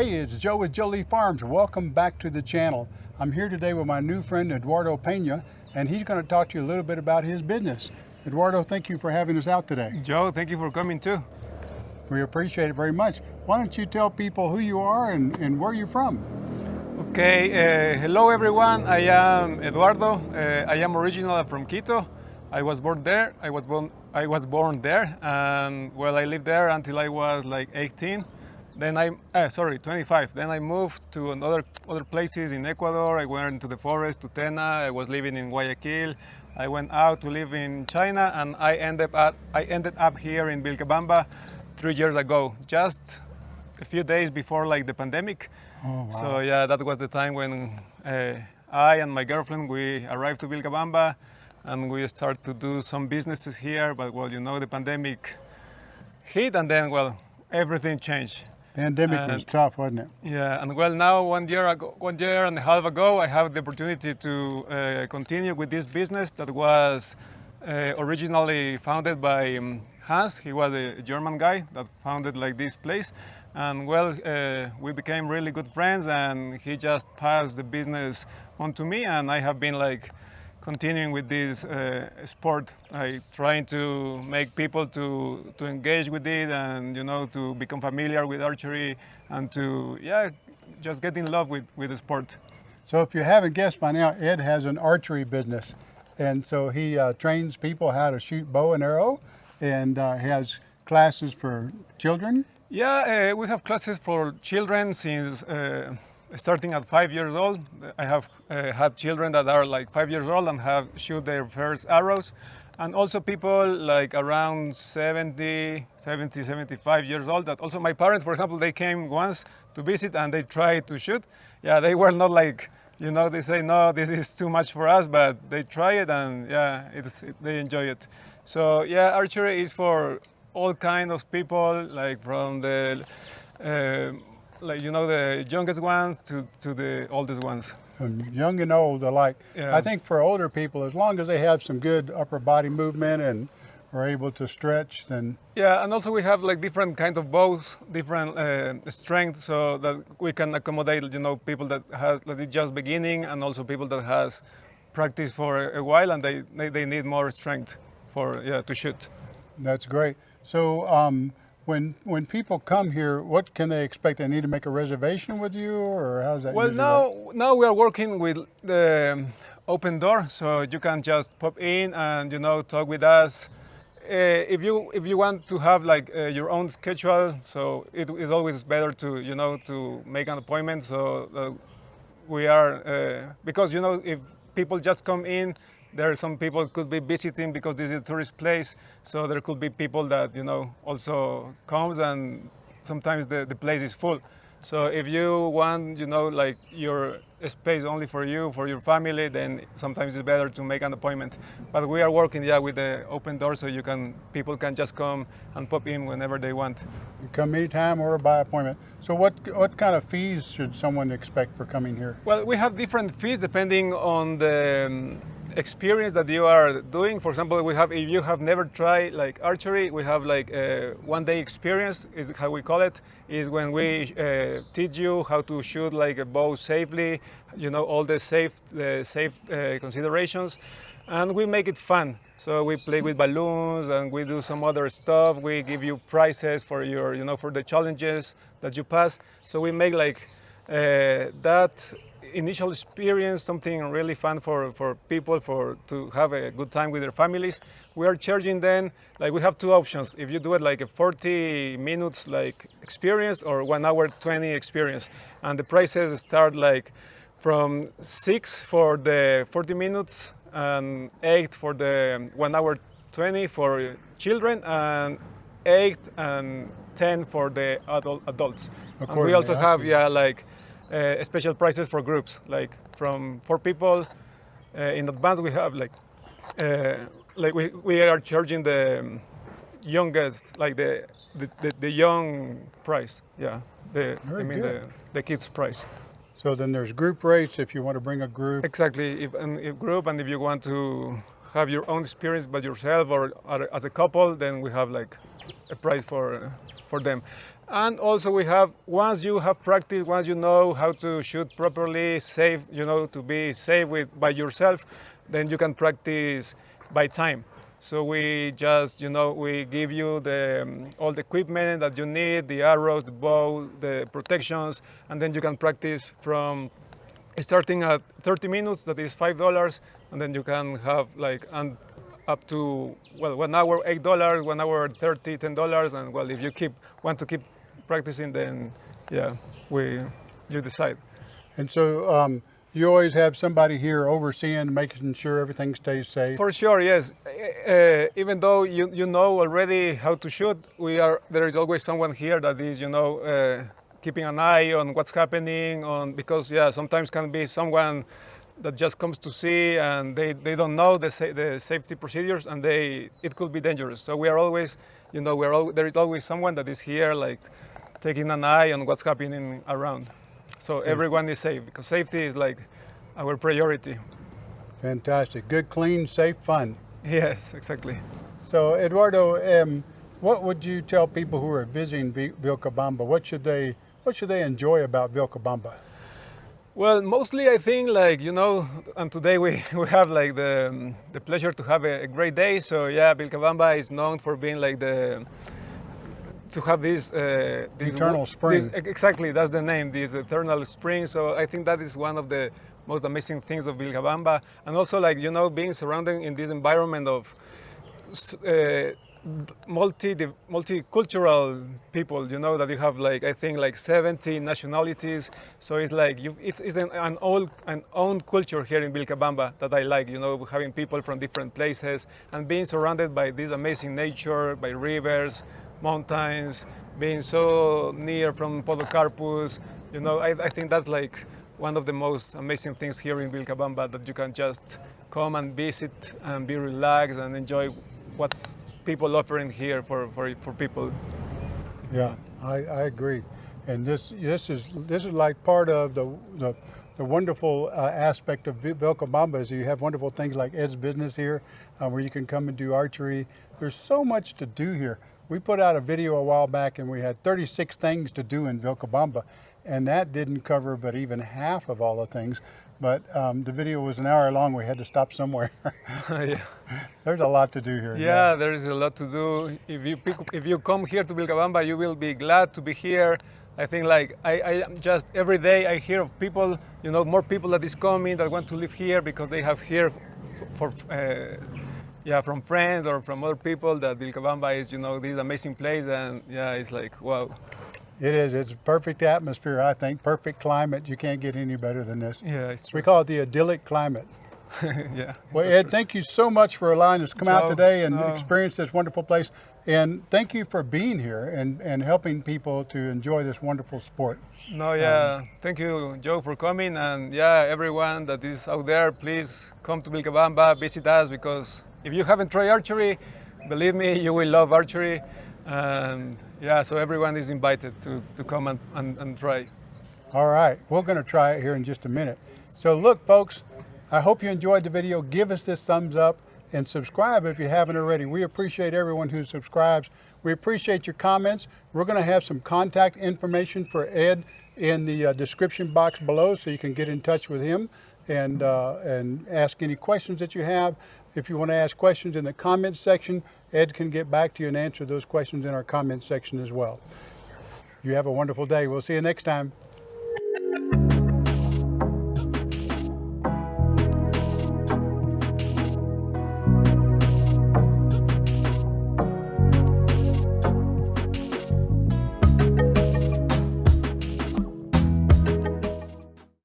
Hey, it's Joe with Jolie Farms. Welcome back to the channel. I'm here today with my new friend Eduardo Pena, and he's going to talk to you a little bit about his business. Eduardo, thank you for having us out today. Joe, thank you for coming too. We appreciate it very much. Why don't you tell people who you are and, and where you're from? Okay, uh, hello everyone. I am Eduardo. Uh, I am originally from Quito. I was born there. I was born. I was born there, and well, I lived there until I was like 18. Then I, uh, sorry, 25. Then I moved to another other places in Ecuador. I went into the forest to Tena. I was living in Guayaquil. I went out to live in China, and I ended up I ended up here in Vilcabamba three years ago, just a few days before like the pandemic. Oh, wow. So yeah, that was the time when uh, I and my girlfriend we arrived to Vilcabamba, and we started to do some businesses here. But well, you know, the pandemic hit, and then well, everything changed. Pandemic was tough, wasn't it? Yeah, and well, now one year ago, one year and a half ago, I have the opportunity to uh, continue with this business that was uh, originally founded by um, Hans. He was a German guy that founded like this place, and well, uh, we became really good friends. And he just passed the business on to me, and I have been like continuing with this uh, sport, like trying to make people to to engage with it and you know to become familiar with archery and to yeah just get in love with with the sport. So if you haven't guessed by now, Ed has an archery business. And so he uh, trains people how to shoot bow and arrow and uh, has classes for children. Yeah, uh, we have classes for children since uh, starting at five years old. I have uh, had children that are like five years old and have shoot their first arrows. And also people like around 70, 70, 75 years old that also my parents, for example, they came once to visit and they tried to shoot. Yeah, they were not like, you know, they say, no, this is too much for us, but they try it and yeah, it's, they enjoy it. So yeah, archery is for all kind of people, like from the, uh, like you know, the youngest ones to, to the oldest ones. from young and old alike. Yeah. I think for older people, as long as they have some good upper body movement and are able to stretch, then Yeah, and also we have like different kinds of bows, different uh, strength, so that we can accommodate, you know, people that has that is just beginning, and also people that has practiced for a while and they they, they need more strength for yeah to shoot. that's great. So um, when when people come here, what can they expect? They need to make a reservation with you, or how's that? Well, usually work? now now we are working with the um, open door, so you can just pop in and you know talk with us. Uh, if you if you want to have like uh, your own schedule, so it is always better to you know to make an appointment. So uh, we are uh, because you know if people just come in, there are some people could be visiting because this is a tourist place. So there could be people that you know also comes and sometimes the, the place is full. So if you want, you know, like your space only for you, for your family, then sometimes it's better to make an appointment. But we are working, yeah, with the open door, so you can people can just come and pop in whenever they want. You come anytime or by appointment. So what what kind of fees should someone expect for coming here? Well, we have different fees depending on the um, experience that you are doing. For example, we have if you have never tried like archery, we have like a one day experience is how we call it. Is when we uh, teach you how to shoot like a bow safely, you know all the safe safe uh, considerations, and we make it fun. So we play with balloons and we do some other stuff. We give you prizes for your you know for the challenges that you pass. So we make like uh, that initial experience, something really fun for, for people for to have a good time with their families. We are charging them like we have two options. If you do it like a 40 minutes like experience or one hour 20 experience, and the prices start like from six for the 40 minutes and eight for the one hour 20 for children and eight and 10 for the adult, adults. And we also have yeah like uh, special prices for groups like from four people uh, in advance we have like uh, like we, we are charging the um, youngest like the the, the, the young price yeah the Very I mean the, good. the kids price So then there's group rates if you want to bring a group. exactly if if group and if you want to have your own experience by yourself or, or as a couple then we have like a price for for them And also we have, once you have practiced, once you know how to shoot properly, safe, you know, to be safe with, by yourself, then you can practice by time. So we just, you know, we give you the, um, all the equipment that you need, the arrows, the bow, the protections, and then you can practice from starting at 30 minutes, that is $5, and then you can have like, and up to, well, one hour, $8, one hour, 30, $10, and well, if you keep, want to keep practicing, then yeah, we, you decide. And so um, you always have somebody here overseeing, making sure everything stays safe. For sure, yes. Uh, even though you, you know already how to shoot, we are there is always someone here that is, you know, uh, keeping an eye on what's happening. On because yeah, sometimes can be someone that just comes to see and they, they don't know the, sa the safety procedures and they it could be dangerous. So we are always, you know, we're al there is always someone that is here like taking an eye on what's happening around. So everyone is safe because safety is like our priority. Fantastic. Good, clean, safe fun. Yes, exactly. So Eduardo, um, what would you tell people who are visiting Vilcabamba? What should they what should they enjoy about Vilcabamba? Well, mostly I think like, you know, and today we, we have like the, um, the pleasure to have a, a great day. So yeah, Vilcabamba is known for being like the, to have this, uh, this Eternal this- spring. exactly, that's the name, this eternal spring. So I think that is one of the most amazing things of Vilcabamba. And also like, you know, being surrounded in this environment of uh, multi multicultural people you know that you have like i think like 70 nationalities. So it's like you it's, it's an, an old an own culture here in vilcabamba that i like you know having people from different places and being surrounded by this amazing nature by rivers mountains being so near from podocarpus you know. I, I think that's like one of the most amazing things here in vilcabamba that you can just come and visit and be relaxed and enjoy what's people offering here for, for, for people. Yeah, I, I agree. And this this is this is like part of the the, the wonderful uh, aspect of Vilcabamba is you have wonderful things like Ed's Business here, uh, where you can come and do archery. There's so much to do here. We put out a video a while back, and we had 36 things to do in Vilcabamba, and that didn't cover but even half of all the things. But um, the video was an hour long. We had to stop somewhere. yeah. There's a lot to do here. yeah, there is a lot to do. If you pick, if you come here to Vilcabamba, you will be glad to be here. I think like I, I just every day I hear of people, you know, more people that is coming that want to live here because they have here f- for, uh, yeah, from friends or from other people that Vilcabamba is, you know, this amazing place and yeah, it's like wow. It is. It's a perfect atmosphere, I think. Perfect climate. You can't get any better than this. Yeah, it's We call it the idyllic climate. yeah. Well, Ed, thank you so much for allowing us to come out today and no. experience this wonderful place. And thank you for being here and, and helping people to enjoy this wonderful sport. No, um, yeah. Thank you, Joe, for coming. And yeah, everyone that is out there, please come to Vilcabamba, visit us because if you haven't tried archery, believe me, you will love archery. And yeah, so everyone is invited to, to come and, and, and try. All right, we're going to try it here in just a minute. So look, folks, I hope you enjoyed the video. Give us this thumbs up and subscribe if you haven't already. We appreciate everyone who subscribes. We appreciate your comments. We're going to have some contact information for Ed in the uh, description box below so you can get in touch with him and, uh, and ask any questions that you have. If you want to ask questions in the comments section, Ed can get back to you and answer those questions in our comments section as well. You have a wonderful day. We'll see you next time.